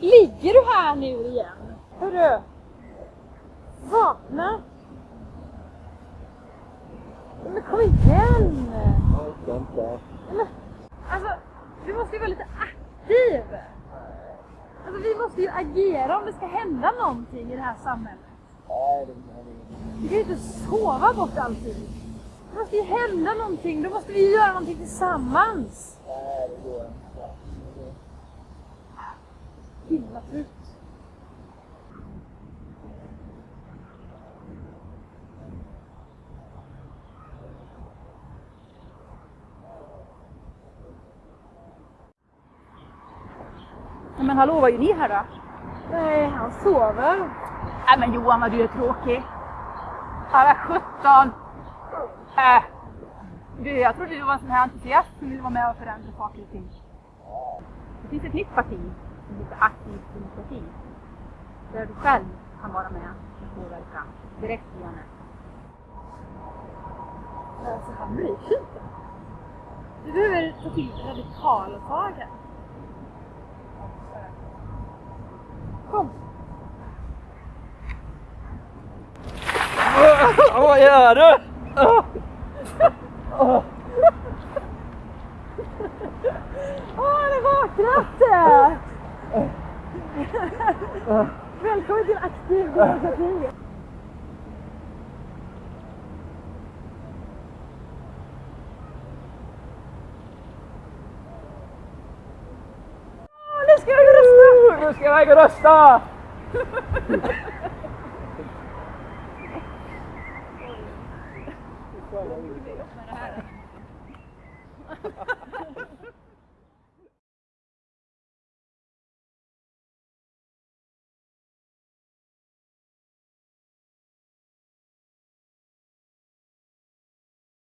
Ligger du här nu igen? Hörru! Vakna! Men kom igen! Jag orkar inte. Men, alltså, du måste ju vara lite aktiv! Alltså vi måste ju agera om det ska hända någonting i det här samhället. Nej, det Vi kan ju inte sova bort allting. Det måste ju hända någonting, då måste vi ju göra någonting tillsammans. Nej, det går inte. Himla trött. Men hallå, vad gör ni här då? Nej, han sover. Nej men Johan vad du är tråkig. Alla 17. Äh. Du, jag trodde du var en sån här entusiast som ville vara med och förändra saker och ting. Det finns ett nytt parti som heter Aktiv demokrati. Där du själv kan vara med och påverka direkt via nätet. Alltså han sig inte. Du behöver ta till radikala tag här. Kom. Vad gör du? Åh, har vaknat! Välkommen till Aktiv demokrati. Åh, Nu ska